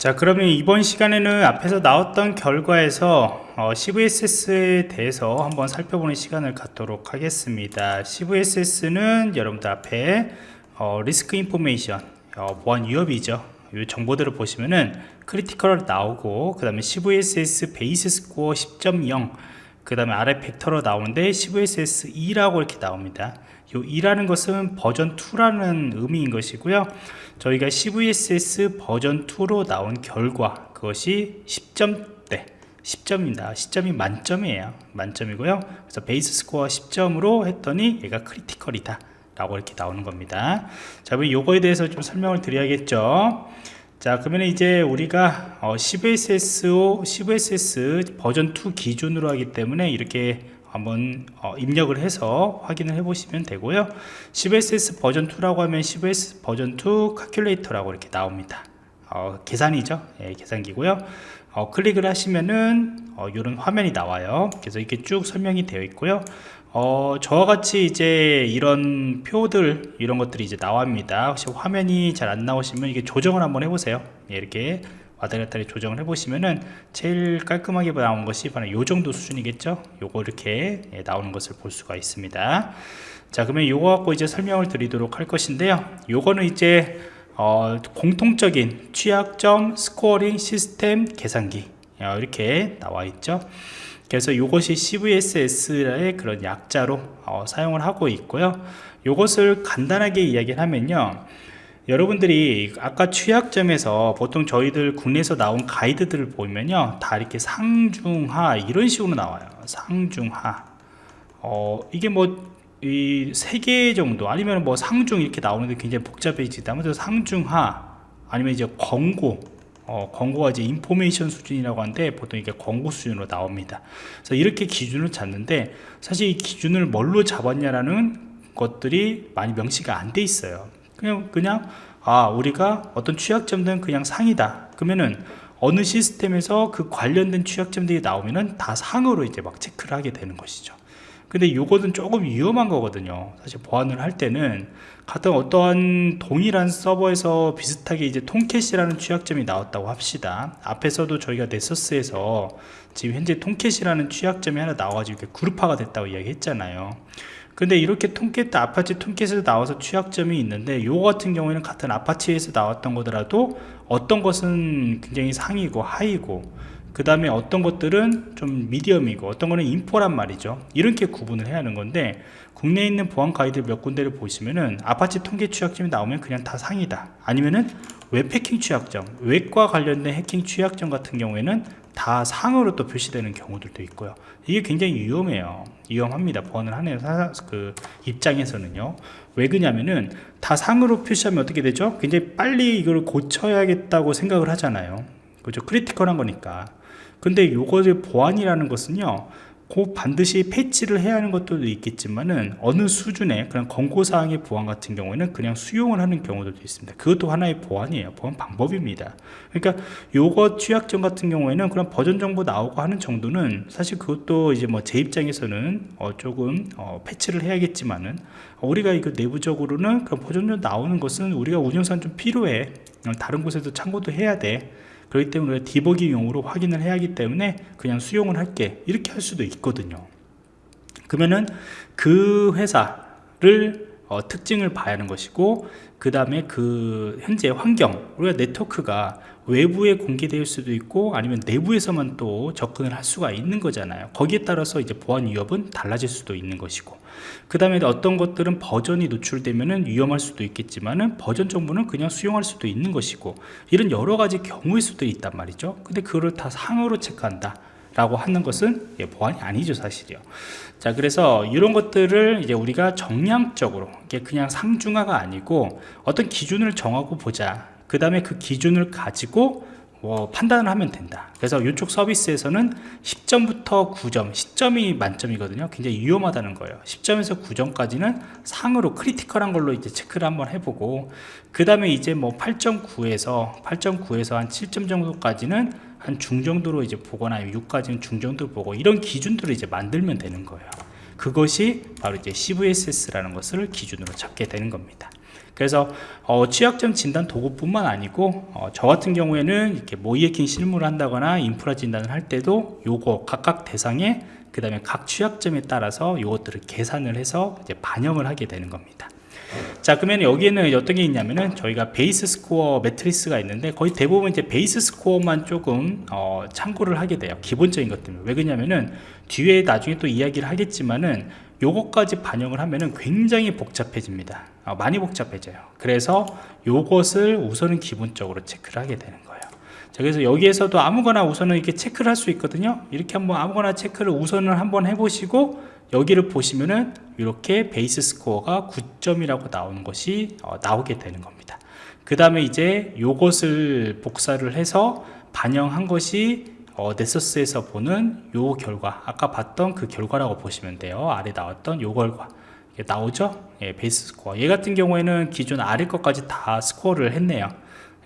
자 그러면 이번 시간에는 앞에서 나왔던 결과에서 어, CVSS에 대해서 한번 살펴보는 시간을 갖도록 하겠습니다. CVSS는 여러분들 앞에 어, risk information 어, 보안 위협이죠. 이 정보들을 보시면은 critical 나오고 그 다음에 CVSS base score 10.0 그 다음에 아래 벡터로 나오는데 CVSS 2라고 이렇게 나옵니다 이 2라는 것은 버전 2라는 의미인 것이고요. 저희가 CVSS 버전 2로 나온 결과 그것이 10점대 10점입니다. 10점이 만점이에요. 만점이고요. 그래서 base score 10점으로 했더니 얘가 critical이다 라고 이렇게 나오는 겁니다. 자 그럼 요거에 대해서 좀 설명을 드려야겠죠. 자 그러면 이제 우리가 어, CVSS, CVSS 버전 2 기준으로 하기 때문에 이렇게 한번 어, 입력을 해서 확인을 해 보시면 되고요. CVSS 버전 2라고 하면 CVS 버전 2 calculator라고 이렇게 나옵니다. 어, 계산이죠? 예, 계산기고요. 어, 클릭을 하시면은 이런 어, 화면이 나와요. 그래서 이렇게 쭉 설명이 되어 있고요. 어, 저와 같이 이제 이런 표들 이런 것들이 이제 나옵니다. 혹시 화면이 잘 안 나오시면 이게 조정을 한번 해보세요. 예, 이렇게 와다리갔다리 조정을 해보시면은 제일 깔끔하게 나온 것이 바로 이 정도 수준이겠죠? 요거 이렇게 예, 나오는 것을 볼 수가 있습니다. 자 그러면 요거 갖고 이제 설명을 드리도록 할 것인데요. 요거는 이제 어, 공통적인 취약점 scoring 시스템 계산기 어, 이렇게 나와 있죠. 그래서 이것이 CVSS의 그런 약자로 어, 사용을 하고 있고요. 이것을 간단하게 이야기를 하면요 여러분들이 아까 취약점에서 보통 저희들 국내에서 나온 가이드들을 보면요 다 이렇게 상중하 이런 식으로 나와요. 상중하. 어 이게 뭐 이 세 개 정도 아니면 뭐 상중 이렇게 나오는데 굉장히 복잡해지다. 면서 상중하 아니면 이제 권고. 어, 권고가 이제 인포메이션 수준이라고 하는데 보통 이게 권고 수준으로 나옵니다. 그래서 이렇게 기준을 잡는데 사실 이 기준을 뭘로 잡았냐라는 것들이 많이 명시가 안 돼 있어요 그냥 그냥 아 우리가 어떤 취약점들은 그냥 상이다. 그러면은 어느 시스템에서 그 관련된 취약점들이 나오면은 다 상으로 이제 막 체크를 하게 되는 것이죠. 근데 이것은 조금 위험한 거거든요. 사실 보안을 할 때는 같은 어떠한 동일한 서버에서 비슷하게 이제 Tomcat이라는 취약점이 나왔다고 합시다. 앞에서도 저희가 Nessus에서 지금 현재 Tomcat이라는 취약점이 하나 나와가지고 그룹화가 됐다고 이야기했잖아요 근데 이렇게 Tomcat Apache Tomcat에서 나와서 취약점이 있는데 요거 같은 경우에는 같은 Apache에서 나왔던 거더라도 어떤 것은 굉장히 상이고 high고 그 다음에 어떤 것들은 좀 medium이고 어떤 거는 info란 말이죠. 이렇게 구분을 해야 하는 건데 국내에 있는 보안 가이드 몇 군데를 보시면은 Apache Tomcat 취약점이 나오면 그냥 다 상이다. 아니면은 웹 해킹 취약점 웹과 관련된 해킹 취약점 같은 경우에는 다 상으로 또 표시되는 경우들도 있고요. 이게 굉장히 위험해요. 위험합니다. 보안을 하는 그 입장에서는요. 왜 그러냐면은 다 상으로 표시하면 어떻게 되죠? 굉장히 빨리 이걸 고쳐야겠다고 생각을 하잖아요. 그죠? critical한 거니까. 근데 요것의 보안이라는 것은요 꼭 반드시 패치를 해야 하는 것들도 있겠지만은 어느 수준의 그런 권고사항의 보안 같은 경우에는 그냥 수용을 하는 경우들도 있습니다. 그것도 하나의 보안이에요. 보안 방법입니다. 그러니까 요것 취약점 같은 경우에는 그런 버전 정보 나오고 하는 정도는 사실 그것도 이제 뭐 제 입장에서는 어 조금 어 패치를 해야겠지만은 우리가 이거 내부적으로는 그런 버전 정 나오는 것은 우리가 운영상 좀 필요해. 다른 곳에도 참고도 해야 돼 그렇기 때문에 디버깅용으로 확인을 해야 하기 때문에 그냥 수용을 할게. 이렇게 할 수도 있거든요. 그러면은 그 회사를 어, 특징을 봐야 하는 것이고 그 다음에 그 현재 환경 우리가 네트워크가 외부에 공개될 수도 있고 아니면 내부에서만 또 접근을 할 수가 있는 거잖아요. 거기에 따라서 이제 보안 위협은 달라질 수도 있는 것이고 그 다음에 어떤 것들은 버전이 노출되면 위험할 수도 있겠지만 은 버전 정보는 그냥 수용할 수도 있는 것이고 이런 여러 가지 경우의 수도 있단 말이죠. 근데 그거를 다 상으로 체크한다 라고 하는 것은 예, 보안이 아니죠 사실이요. 자 그래서 이런 것들을 이제 우리가 정량적으로 그냥 상중하가 아니고 어떤 기준을 정하고 보자 그 다음에 그 기준을 가지고 뭐 판단을 하면 된다. 그래서 이쪽 서비스에서는 10점부터 9점 10점이 만점이거든요. 굉장히 위험하다는 거예요. 10점에서 9점까지는 상으로 크리티컬한 걸로 이제 체크를 한번 해보고 그 다음에 이제 뭐 8.9에서 8.9에서 한 7점 정도까지는 한 중정도로 이제 보거나 6까지는 중정도로 보고 이런 기준들을 이제 만들면 되는 거예요. 그것이 바로 이제 CVSS라는 것을 기준으로 잡게 되는 겁니다 그래서 어, 취약점 진단 도구뿐만 아니고 어, 저 같은 경우에는 이렇게 모이에킹 실무를 한다거나 인프라 진단을 할 때도 요거 각각 대상에 그 다음에 각 취약점에 따라서 이것들을 계산을 해서 이제 반영을 하게 되는 겁니다 자 그러면 여기에는 어떤 게 있냐면은 저희가 base score metrics가 있는데 거의 대부분 이제 base score만 조금 어, 참고를 하게 돼요. 기본적인 것들은 왜 그러냐면은 뒤에 나중에 또 이야기를 하겠지만은 요것까지 반영을 하면은 굉장히 복잡해집니다. 어, 많이 복잡해져요. 그래서 요것을 우선은 기본적으로 체크를 하게 되는 거예요. 자 그래서 여기에서도 아무거나 우선은 이렇게 체크를 할 수 있거든요. 이렇게 한번 아무거나 체크를 우선을 한번 해보시고 여기를 보시면은 이렇게 base score가 9점이라고 나오는 것이 어, 나오게 되는 겁니다. 그 다음에 이제 요것을 복사를 해서 반영한 것이 어, 넷서스에서 보는 요 결과 아까 봤던 그 결과라고 보시면 돼요. 아래 나왔던 요 결과. 나오죠? 예, 베이스 스코어. 얘 같은 경우에는 기존 아래 것까지 다 스코어를 했네요.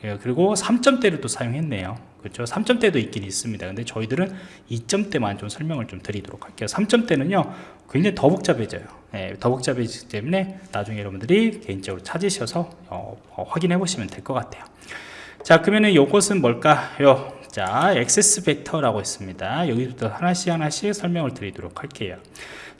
예, 그리고 3점대를 또 사용했네요 그렇죠? 3점대도 있긴 있습니다. 근데 저희들은 2점대만 좀 설명을 좀 드리도록 할게요. 3점대는요 굉장히 더 복잡해져요. 예, 더 복잡해지기 때문에 나중에 여러분들이 개인적으로 찾으셔서 어, 어, 확인해 보시면 될 것 같아요. 자 그러면은 이것은 뭘까요? 자 access vector라고 있습니다. 여기부터 하나씩 하나씩 설명을 드리도록 할게요.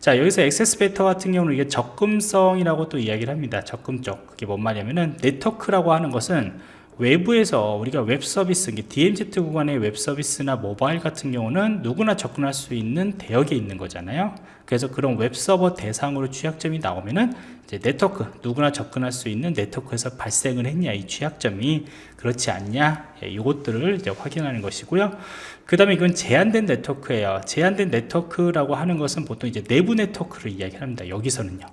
자 여기서 access vector 같은 경우는 이게 접근성이라고 또 이야기를 합니다. 접근성. 그게 뭔 말이냐면은 네트워크라고 하는 것은 외부에서 우리가 웹 서비스, DMZ 구간의 웹 서비스나 모바일 같은 경우는 누구나 접근할 수 있는 대역에 있는 거잖아요. 그래서 그런 웹 서버 대상으로 취약점이 나오면은 이제 네트워크 누구나 접근할 수 있는 네트워크에서 발생을 했냐 이 취약점이 그렇지 않냐 예, 이것들을 이제 확인하는 것이고요. 그 다음에 이건 제한된 네트워크예요. 제한된 네트워크라고 하는 것은 보통 이제 내부 네트워크를 이야기합니다. 여기서는요.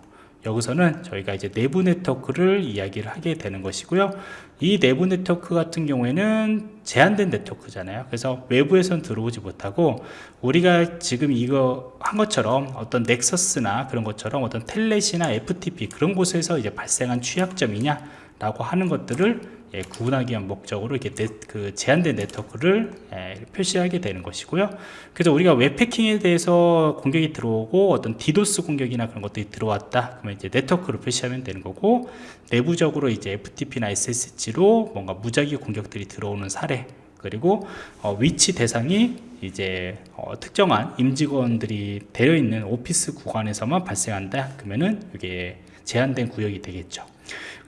여기서는 저희가 이제 내부 네트워크를 이야기를 하게 되는 것이고요. 이 내부 네트워크 같은 경우에는 제한된 네트워크잖아요. 그래서 외부에선 들어오지 못하고 우리가 지금 이거 한 것처럼 어떤 넥서스나 그런 것처럼 어떤 Telnet이나 FTP 그런 곳에서 이제 발생한 취약점이냐 라고 하는 것들을 예, 구분하기 위한 목적으로 이렇게 네, 그 제한된 네트워크를 예, 표시하게 되는 것이고요. 그래서 우리가 웹해킹에 대해서 공격이 들어오고 어떤 디도스 공격이나 그런 것들이 들어왔다. 그러면 이제 네트워크로 표시하면 되는 거고 내부적으로 이제 FTP나 SSH로 뭔가 무작위 공격들이 들어오는 사례 그리고 어, 위치 대상이 이제 어, 특정한 임직원들이 되어 있는 오피스 구간에서만 발생한다. 그러면은 이게 제한된 구역이 되겠죠.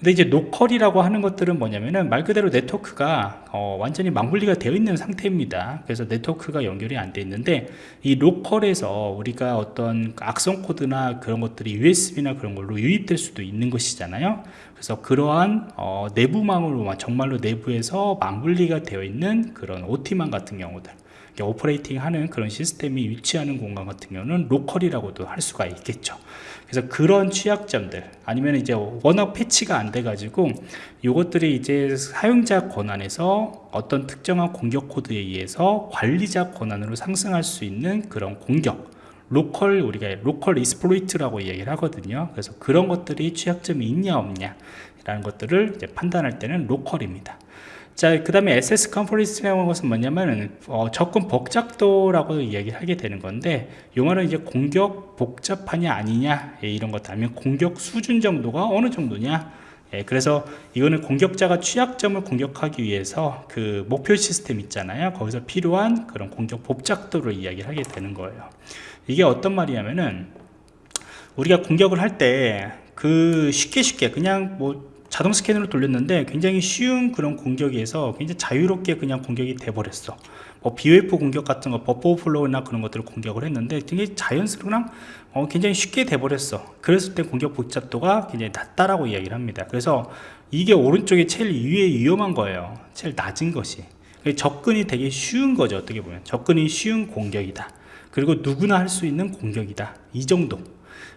근데 이제 노컬이라고 하는 것들은 뭐냐면은 말 그대로 네트워크가 어, 완전히 망분리가 되어 있는 상태입니다. 그래서 네트워크가 연결이 안 돼 있는데 이 로컬에서 우리가 어떤 악성 코드나 그런 것들이 USB나 그런 걸로 유입될 수도 있는 것이잖아요 그래서 그러한 어, 내부망으로 정말로 내부에서 망분리가 되어 있는 그런 OT망 같은 경우들 operating 하는 그런 시스템이 위치하는 공간 같은 경우는 local이라고도 할 수가 있겠죠. 그래서 그런 취약점들 아니면 이제 워낙 패치가 안 돼 가지고 이것들이 이제 사용자 권한에서 어떤 특정한 공격 코드에 의해서 관리자 권한으로 상승할 수 있는 그런 공격 local 우리가 local exploit이라고 얘기를 하거든요. 그래서 그런 것들이 취약점이 있냐 없냐 라는 것들을 판단할 때는 로컬입니다. 자, 그 다음에 SS 컨퍼런스라는 것은 뭐냐면, 어, 접근 복잡도라고 이야기를 하게 되는 건데, 용어는 이제 공격 복잡하냐 아니냐, 예, 이런 것, 아니면 공격 수준 정도가 어느 정도냐, 예, 그래서 이거는 공격자가 취약점을 공격하기 위해서 그 목표 시스템 있잖아요. 거기서 필요한 그런 공격 복잡도를 이야기를 하게 되는 거예요. 이게 어떤 말이냐면은, 우리가 공격을 할 때 그 쉽게 쉽게 그냥 뭐 자동 스캐너를 돌렸는데 굉장히 쉬운 그런 공격에서 굉장히 자유롭게 그냥 공격이 돼버렸어 뭐 BOF 공격 같은 거 buffer flow나 그런 것들을 공격을 했는데 굉장히 자연스러운 어, 굉장히 쉽게 돼버렸어. 그랬을 때 공격 복잡도가 굉장히 낮다라고 이야기를 합니다. 그래서 이게 오른쪽에 제일 위에 위험한 거예요. 제일 낮은 것이. 접근이 되게 쉬운 거죠 어떻게 보면. 접근이 쉬운 공격이다. 그리고 누구나 할 수 있는 공격이다. 이 정도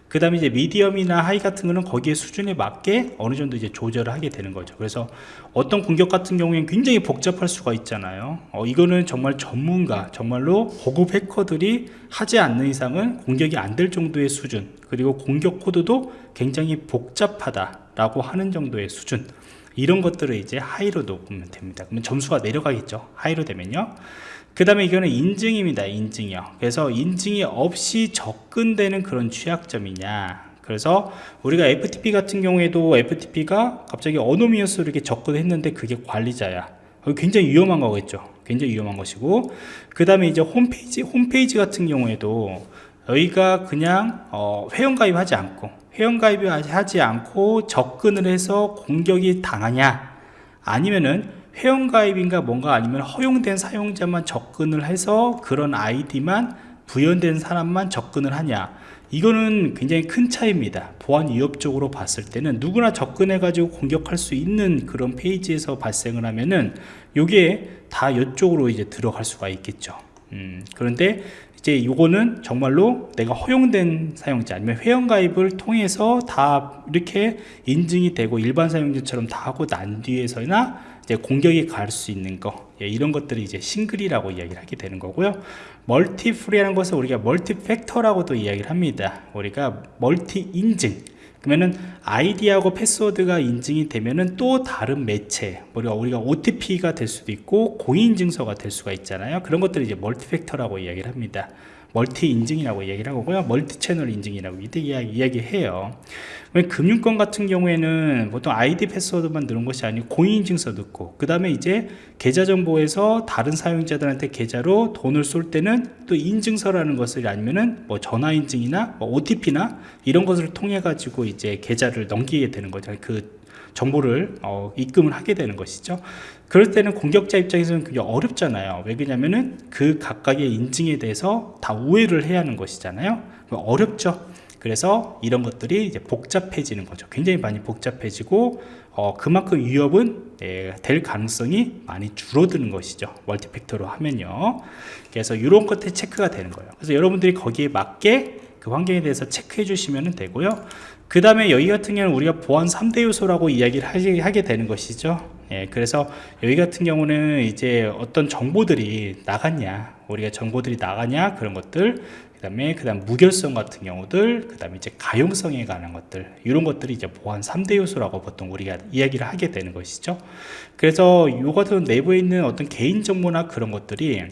그 다음에 이제 medium이나 high 같은 거는 거기에 수준에 맞게 어느 정도 이제 조절을 하게 되는 거죠. 그래서 어떤 공격 같은 경우에는 굉장히 복잡할 수가 있잖아요. 어, 이거는 정말 전문가 정말로 고급 해커들이 하지 않는 이상은 공격이 안 될 정도의 수준 그리고 공격 코드도 굉장히 복잡하다 라고 하는 정도의 수준. 이런 것들을 이제 high로 놓으면 됩니다. 그러면 점수가 내려가겠죠. high로 되면요 그 다음에 이거는 인증입니다 인증이요 그래서 인증이 없이 접근되는 그런 취약점이냐 그래서 우리가 FTP 같은 경우에도 FTP가 갑자기 어노미어스로 이렇게 접근했는데 그게 관리자야. 굉장히 위험한 거겠죠. 굉장히 위험한 것이고 그 다음에 이제 홈페이지 홈페이지 같은 경우에도 여기가 그냥 어, 회원가입하지 않고 회원가입하지 않고 접근을 해서 공격이 당하냐 아니면은 회원가입인가 뭔가 아니면 허용된 사용자만 접근을 해서 그런 아이디만 부연된 사람만 접근을 하냐. 이거는 굉장히 큰 차이입니다. 보안 위협적으로 봤을 때는 누구나 접근해 가지고 공격할 수 있는 그런 페이지에서 발생을 하면은 요게 다 이쪽으로 이제 들어갈 수가 있겠죠. 음, 그런데 이제 요거는 정말로 내가 허용된 사용자 아니면 회원가입을 통해서 다 이렇게 인증이 되고 일반 사용자처럼 다 하고 난 뒤에서나 이제 공격이 갈 수 있는 거 예, 이런 것들이 이제 single이라고 이야기를 하게 되는 거고요. multiple이라는 것을 우리가 multi-factor라고도 이야기를 합니다. 우리가 multi 인증. 그러면은 아이디하고 패스워드가 인증이 되면은 또 다른 매체 우리가 우리가 OTP가 될 수도 있고 공인증서가 될 수가 있잖아요. 그런 것들을 이제 multi-factor라고 이야기를 합니다 multi 인증이라고 얘기를 하고요. multi channel 인증이라고 이때 이야기, 해요. 금융권 같은 경우에는 보통 아이디 패스워드만 넣은 것이 아니고 공인인증서 넣고 그 다음에 이제 계좌 정보에서 다른 사용자들한테 계좌로 돈을 쏠 때는 또 인증서라는 것을 아니면은 뭐 전화 인증이나 뭐 OTP나 이런 것을 통해 가지고 이제 계좌를 넘기게 되는 거죠. 그 정보를 어, 입금을 하게 되는 것이죠 그럴 때는 공격자 입장에서는 그게 어렵잖아요. 왜 그러냐면은 그 각각의 인증에 대해서 다 우회를 해야 하는 것이잖아요. 어렵죠. 그래서 이런 것들이 이제 복잡해지는 거죠. 굉장히 많이 복잡해지고 어, 그만큼 위협은 예, 될 가능성이 많이 줄어드는 것이죠. 멀티팩터로 하면요. 그래서 이런 것들이 체크가 되는 거예요. 그래서 여러분들이 거기에 맞게 그 환경에 대해서 체크해 주시면 되고요 그 다음에 여기 같은 경우는 우리가 보안 3대 요소라고 이야기를 하게 되는 것이죠. 예, 그래서 여기 같은 경우는 이제 어떤 정보들이 나갔냐 우리가 정보들이 나가냐 그런 것들 그 다음에 그 다음 무결성 같은 경우들 그 다음에 이제 가용성에 관한 것들 이런 것들이 이제 보안 3대 요소라고 보통 우리가 이야기를 하게 되는 것이죠. 그래서 요 같은 내부에 있는 어떤 개인정보나 그런 것들이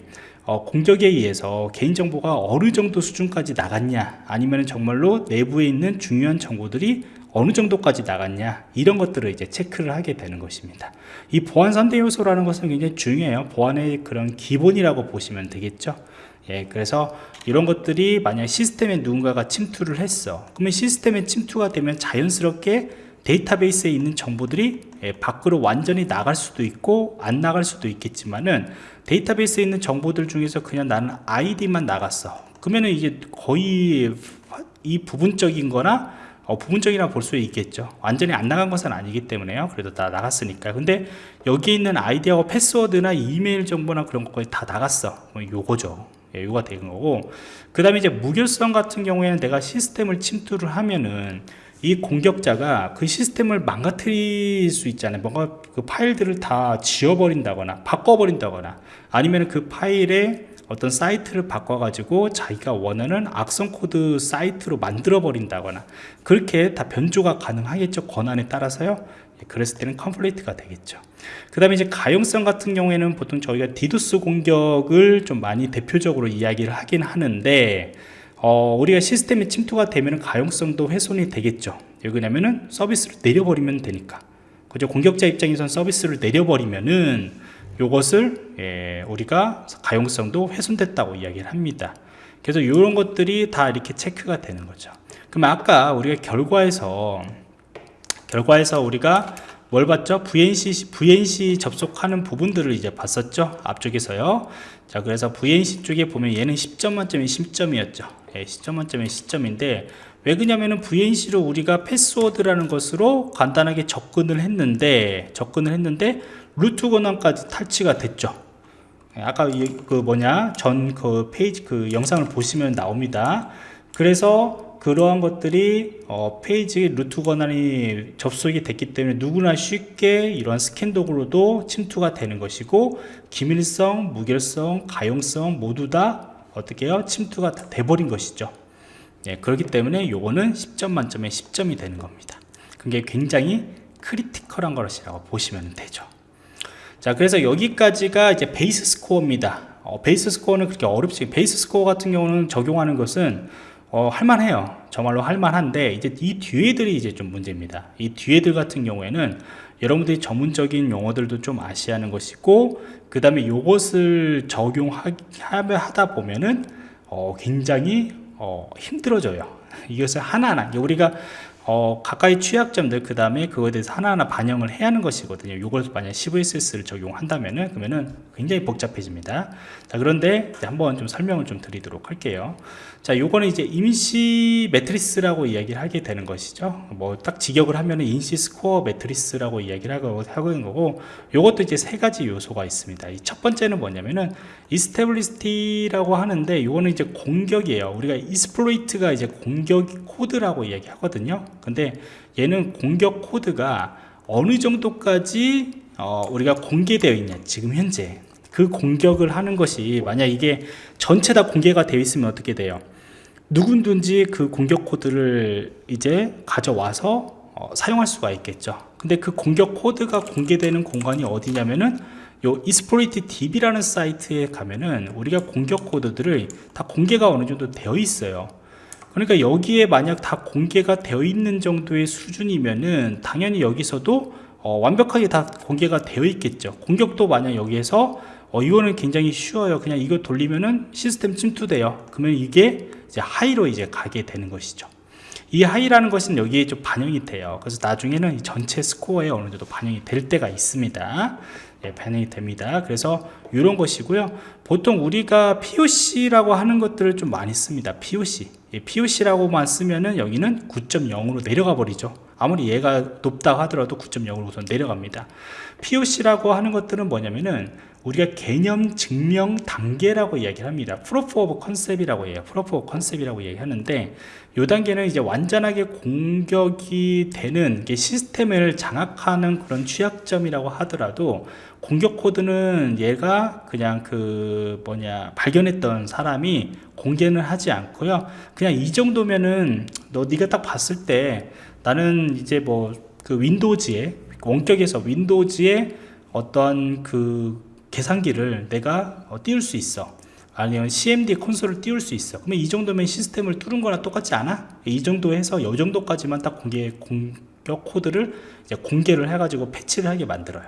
어, 공격에 의해서 개인정보가 어느 정도 수준까지 나갔냐 아니면 정말로 내부에 있는 중요한 정보들이 어느 정도까지 나갔냐 이런 것들을 이제 체크를 하게 되는 것입니다. 이 보안 3대 요소라는 것은 굉장히 중요해요. 보안의 그런 기본이라고 보시면 되겠죠? 예, 그래서 이런 것들이 만약 시스템에 누군가가 침투를 했어. 그러면 시스템에 침투가 되면 자연스럽게 데이터베이스에 있는 정보들이 예, 밖으로 완전히 나갈 수도 있고 안 나갈 수도 있겠지만은 데이터베이스에 있는 정보들 중에서 그냥 나는 아이디만 나갔어. 그러면은 이게 거의 이 부분적인 거나 어, 부분적이라 볼 수 있겠죠. 완전히 안 나간 것은 아니기 때문에요. 그래도 다 나갔으니까. 근데 여기 있는 아이디하고 패스워드나 이메일 정보나 그런 것까지 다 나갔어. 뭐 요거죠. 예, 요가 되는 거고. 그 다음에 이제 무결성 같은 경우에는 내가 시스템을 침투를 하면은 이 공격자가 그 시스템을 망가뜨릴 수 있잖아요. 뭔가 그 파일들을 다 지워버린다거나 바꿔버린다거나 아니면 그 파일에 어떤 사이트를 바꿔가지고 자기가 원하는 악성 코드 사이트로 만들어 버린다거나 그렇게 다 변조가 가능하겠죠 권한에 따라서요? 예, 그랬을 때는 complete가 되겠죠. 그 다음에 이제 가용성 같은 경우에는 보통 저희가 디두스 공격을 좀 많이 대표적으로 이야기를 하긴 하는데 어, 우리가 시스템에 침투가 되면 가용성도 훼손이 되겠죠 왜 그러냐면은 서비스를 내려버리면 되니까 그죠 공격자 입장에선 서비스를 내려버리면은 요것을 예, 우리가 가용성도 훼손됐다고 이야기를 합니다 그래서 이런 것들이 다 이렇게 체크가 되는 거죠 그럼 아까 우리가 결과에서 결과에서 우리가 뭘 봤죠? VNC, VNC 접속하는 부분들을 이제 봤었죠? 앞쪽에서요. 자, 그래서 VNC 쪽에 보면 얘는 10점 만점에 10점이었죠. 예, 10점 만점에 10점인데, 왜 그러냐면은 VNC로 우리가 패스워드라는 것으로 간단하게 접근을 했는데, 접근을 했는데, 루트 권한까지 탈취가 됐죠. 예, 아까 그 뭐냐, 전 그 페이지, 그 영상을 보시면 나옵니다. 그래서 그러한 것들이 어, 페이지 root 권한이 접속이 됐기 때문에 누구나 쉽게 이러한 스캔 도구로도 침투가 되는 것이고 기밀성, 무결성, 가용성 모두 다 어떻게 해요? 침투가 돼버린 것이죠 예, 그렇기 때문에 요거는 10점 만점에 10점이 되는 겁니다 그게 굉장히 critical한 것이라고 보시면 되죠 자 그래서 여기까지가 이제 base score입니다 어, base score는 그렇게 어렵지 base score 같은 경우는 적용하는 것은 어, 할만해요. 정말로 할만한데 이제 이 뒤에들이 이제 좀 문제입니다. 이 뒤에들 같은 경우에는 여러분들이 전문적인 용어들도 좀 아셔야 하는 것이고 그 다음에 요것을 적용하다 보면은 어, 굉장히 어, 힘들어져요. 이것을 하나하나 우리가 어, 가까이 취약점들 그 다음에 그거에 대해서 하나하나 반영을 해야 하는 것이거든요. 이걸 만약 CVSS를 적용한다면은 그러면은 굉장히 복잡해집니다. 자 그런데 한번 좀 설명을 좀 드리도록 할게요 자 요거는 이제 임시 metrics라고 이야기를 하게 되는 것이죠. 뭐 딱 직역을 하면은 임시 스코어 metrics라고 이야기를 하고 하고 있는 거고 요것도 이제 세 가지 요소가 있습니다. 이 첫 번째는 뭐냐면은 exploitability라고 하는데 요거는 이제 공격이에요. 우리가 exploit가 이제 공격 코드라고 이야기하거든요. 근데 얘는 공격 코드가 어느 정도까지 어, 우리가 공개되어 있냐 지금 현재. 그 공격을 하는 것이 만약 이게 전체 다 공개가 되어 있으면 어떻게 돼요 누군든지 그 공격 코드를 이제 가져와서 어, 사용할 수가 있겠죠. 근데 그 공격 코드가 공개되는 공간이 어디냐면은 요 이스프로이트 DB라는 사이트에 가면은 우리가 공격 코드들을 다 공개가 어느 정도 되어 있어요. 그러니까 여기에 만약 다 공개가 되어 있는 정도의 수준이면은 당연히 여기서도 어, 완벽하게 다 공개가 되어 있겠죠. 공격도 만약 여기에서 어, 이거는 굉장히 쉬워요. 그냥 이거 돌리면은 시스템 침투돼요. 그러면 이게 이제 하이로 이제 가게 되는 것이죠. 이 하이라는 것은 여기에 좀 반영이 돼요. 그래서 나중에는 이 전체 스코어에 어느 정도 반영이 될 때가 있습니다. 예, 반영이 됩니다. 그래서 이런 것이고요. 보통 우리가 POC라고 하는 것들을 좀 많이 씁니다. POC 예, POC라고만 쓰면은 여기는 9.0으로 내려가 버리죠. 아무리 얘가 높다 하더라도 9.0으로 우선 내려갑니다. POC라고 하는 것들은 뭐냐면은 우리가 개념 증명 단계라고 이야기를 합니다. Proof of Concept이라고 해요. Proof of Concept이라고 얘기하는데 이 단계는 이제 완전하게 공격이 되는 게 시스템을 장악하는 그런 취약점이라고 하더라도 공격 코드는 얘가 그냥 그 뭐냐 발견했던 사람이 공개는 하지 않고요. 그냥 이 정도면은 너 네가 딱 봤을 때 나는 이제 뭐 그 윈도우즈에 원격에서 윈도우즈에 어떤 그 계산기를 내가 어, 띄울 수 있어. 아니면 CMD 콘솔을 띄울 수 있어. 그러면 이 정도면 시스템을 뚫은 거랑 똑같지 않아? 이 정도 해서 이 정도까지만 딱 공개 공격 코드를 공개를 해 가지고 패치를 하게 만들어요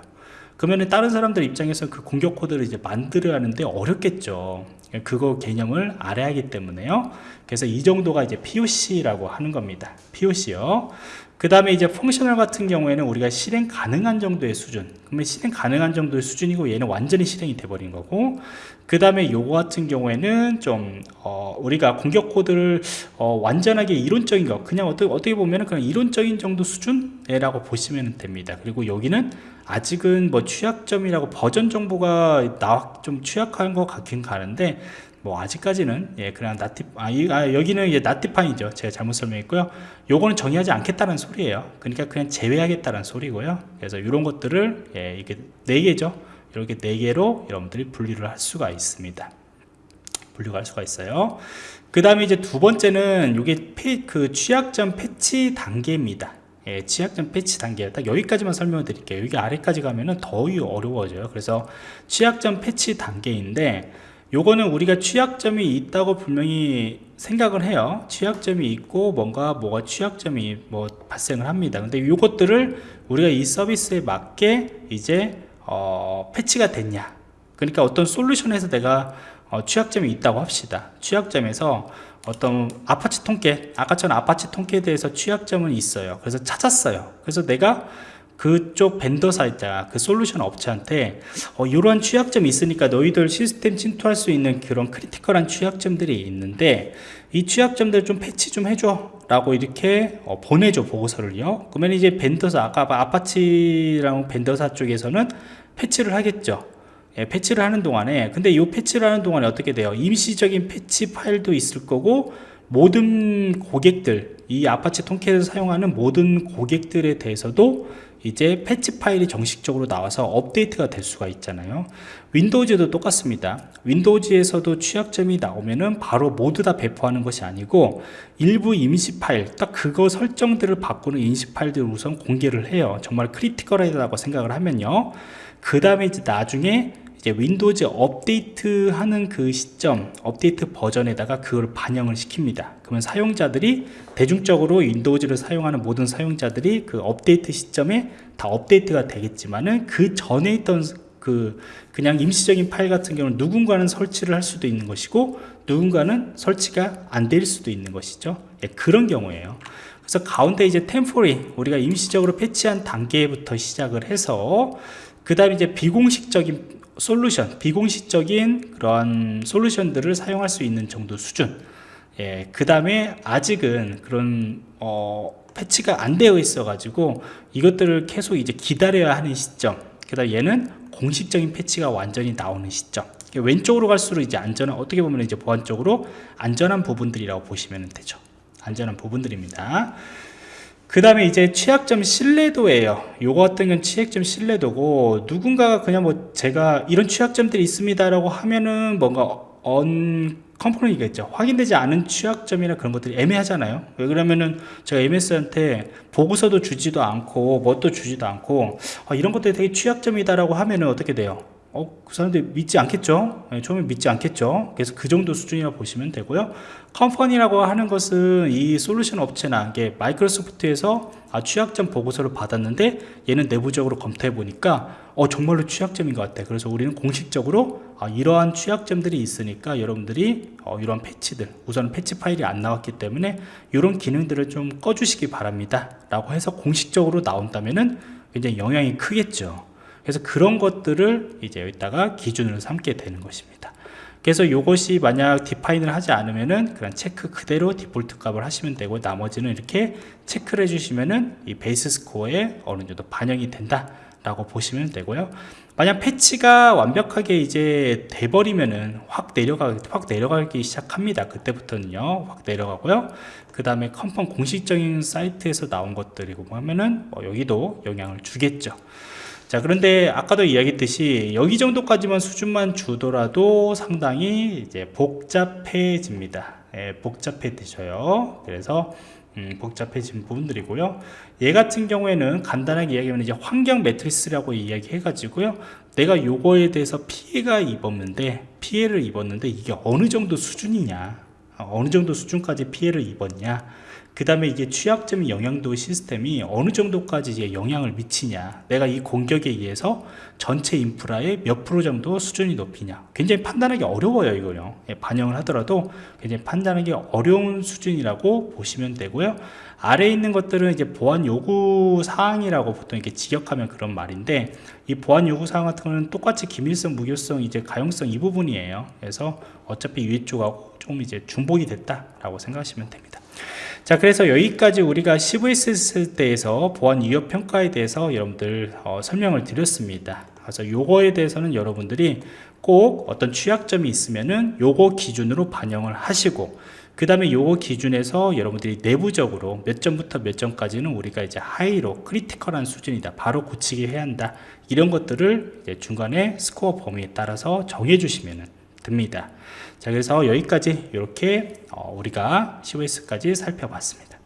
그러면 다른 사람들 입장에서 그 공격 코드를 이제 만들어야 하는데 어렵겠죠. 그거 개념을 알아야 하기 때문에요. 그래서 이 정도가 이제 POC라고 하는 겁니다. POC요. 그 다음에 이제 펑셔널 같은 경우에는 우리가 실행 가능한 정도의 수준. 그러면 실행 가능한 정도의 수준이고 얘는 완전히 실행이 돼버린 거고 그 다음에 요거 같은 경우에는 좀 어, 우리가 공격 코드를 어, 완전하게 이론적인 거 그냥 어떻게, 어떻게 보면 그냥 이론적인 정도 수준이라고 보시면 됩니다. 그리고 여기는 아직은 뭐 취약점이라고 버전 정보가 나, 좀 취약한 것 같긴 가는데 뭐 아직까지는 예 그냥 나티 아, 이, 아 여기는 이제 나티판이죠. 제가 잘못 설명했고요. 요거는 정의하지 않겠다는 소리예요. 그러니까 그냥 제외하겠다는 소리고요. 그래서 이런 것들을 예 이게 네 개죠. 이렇게 네 개로 여러분들이 분리를 할 수가 있습니다. 분류가 할 수가 있어요. 그 다음에 이제 두 번째는 페, 그 취약점 패치 단계입니다 예, 취약점 패치 단계 딱 여기까지만 설명을 드릴게요. 여기 아래까지 가면은 더 어려워져요. 그래서 취약점 패치 단계인데 요거는 우리가 취약점이 있다고 분명히 생각을 해요. 취약점이 있고 뭔가 뭐가 취약점이 뭐 발생을 합니다. 근데 요것들을 우리가 이 서비스에 맞게 이제 어, 패치가 됐냐. 그러니까 어떤 솔루션에서 내가 어, 취약점이 있다고 합시다. 취약점에서 어떤 Apache Tomcat 아까처럼 Apache Tomcat에 대해서 취약점은 있어요. 그래서 찾았어요. 그래서 내가 그쪽 vendor사 있다 그 솔루션 업체한테 어, 이런 취약점이 있으니까 너희들 시스템 침투할 수 있는 그런 critical한 취약점들이 있는데 이 취약점들 좀 패치 좀 해줘. 라고 이렇게 어, 보내줘 보고서를요. 그러면 이제 vendor사 아까 Apache랑 vendor사 쪽에서는 패치를 하겠죠 예, 패치를 하는 동안에 근데 이 패치를 하는 동안에 어떻게 돼요? 임시적인 패치 파일도 있을 거고 모든 고객들 이 Apache Tomcat을 사용하는 모든 고객들에 대해서도 이제 패치 파일이 정식적으로 나와서 업데이트가 될 수가 있잖아요. Windows도 똑같습니다. Windows에서도 취약점이 나오면은 바로 모두 다 배포하는 것이 아니고 일부 임시 파일 딱 그거 설정들을 바꾸는 임시 파일들을 우선 공개를 해요. 정말 critical하다고 생각을 하면요. 그 다음에 이제 나중에 이제 Windows 업데이트 하는 그 시점 업데이트 버전에다가 그걸 반영을 시킵니다. 그러면 사용자들이 대중적으로 윈도우즈를 사용하는 모든 사용자들이 그 업데이트 시점에 다 업데이트가 되겠지만은 그 전에 있던 그 그냥 임시적인 파일 같은 경우는 누군가는 설치를 할 수도 있는 것이고 누군가는 설치가 안 될 수도 있는 것이죠. 예, 그런 경우에요. 그래서 가운데 이제 템포리 우리가 임시적으로 패치한 단계부터 시작을 해서 그 다음에 이제 비공식적인 솔루션 비공식적인 그런 솔루션들을 사용할 수 있는 정도 수준. 예, 그 다음에 아직은 그런 어, 패치가 안 되어 있어 가지고 이것들을 계속 이제 기다려야 하는 시점. 그 다음 얘는 공식적인 패치가 완전히 나오는 시점. 왼쪽으로 갈수록 이제 안전한 어떻게 보면 이제 보안 쪽으로 안전한 부분들이라고 보시면 되죠. 안전한 부분들입니다 그 다음에 이제 취약점 신뢰도예요. 요거 같은 건 취약점 신뢰도고 누군가가 그냥 뭐 제가 이런 취약점들이 있습니다 라고 하면은 뭔가 언 컴포넌이겠죠. 확인되지 않은 취약점이나 그런 것들이 애매하잖아요. 왜 그러면은 제가 MS한테 보고서도 주지도 않고 뭣도 주지도 않고 아, 이런 것들이 되게 취약점이다 라고 하면은 어떻게 돼요 어, 그 사람들 믿지 않겠죠? 네, 처음에 믿지 않겠죠? 그래서 그 정도 수준이라고 보시면 되고요. 컴퍼니라고 하는 것은 이 솔루션 업체나 이게 마이크로소프트에서 아, 취약점 보고서를 받았는데 얘는 내부적으로 검토해 보니까 어, 정말로 취약점인 것 같아. 그래서 우리는 공식적으로 아, 이러한 취약점들이 있으니까 여러분들이 어, 이러한 패치들 우선 패치 파일이 안 나왔기 때문에 이런 기능들을 좀 꺼주시기 바랍니다. 라고 해서 공식적으로 나온다면은 굉장히 영향이 크겠죠 그래서 그런 것들을 이제 여기다가 기준으로 삼게 되는 것입니다. 그래서 이것이 만약 디파인을 하지 않으면은 그런 체크 그대로 디폴트 값을 하시면 되고 나머지는 이렇게 체크를 해주시면은 이 베이스 스코어에 어느 정도 반영이 된다 라고 보시면 되고요. 만약 패치가 완벽하게 이제 돼버리면은 확 내려가 확 내려가기 시작합니다. 그때부터는요 확 내려가고요. 그 다음에 컴펀 공식적인 사이트에서 나온 것들이고 하면은 뭐 여기도 영향을 주겠죠 자 그런데 아까도 이야기했듯이 여기 정도까지만 수준만 주더라도 상당히 이제 복잡해집니다. 예, 복잡해지셔요. 그래서 음, 복잡해진 부분들이고요. 얘 같은 경우에는 간단하게 이야기하면 이제 환경 매트리스라고 이야기해 가지고요. 내가 요거에 대해서 피해가 입었는데 피해를 입었는데 이게 어느 정도 수준이냐 어느 정도 수준까지 피해를 입었냐 그 다음에 이게 취약점 영향도 시스템이 어느 정도까지 이제 영향을 미치냐 내가 이 공격에 의해서 전체 인프라의 몇 프로 정도 수준이 높이냐. 굉장히 판단하기 어려워요 이거요. 예, 반영을 하더라도 굉장히 판단하기 어려운 수준이라고 보시면 되고요. 아래에 있는 것들은 이제 보안 요구 사항이라고 보통 이렇게 직역하면 그런 말인데 이 보안 요구 사항 같은 거는 똑같이 기밀성 무효성 이제 가용성 이 부분이에요. 그래서 어차피 위에 쪽하고 좀 이제 중복이 됐다라고 생각하시면 됩니다 자 그래서 여기까지 우리가 CVSS 대해서 보안 위협 평가에 대해서 여러분들 어, 설명을 드렸습니다. 그래서 요거에 대해서는 여러분들이 꼭 어떤 취약점이 있으면은 요거 기준으로 반영을 하시고 그 다음에 요거 기준에서 여러분들이 내부적으로 몇 점부터 몇 점까지는 우리가 이제 high로 critical한 수준이다 바로 고치게 해야 한다 이런 것들을 중간에 스코어 범위에 따라서 정해 주시면 됩니다 자 그래서 여기까지 이렇게 어, 우리가 COS까지 살펴봤습니다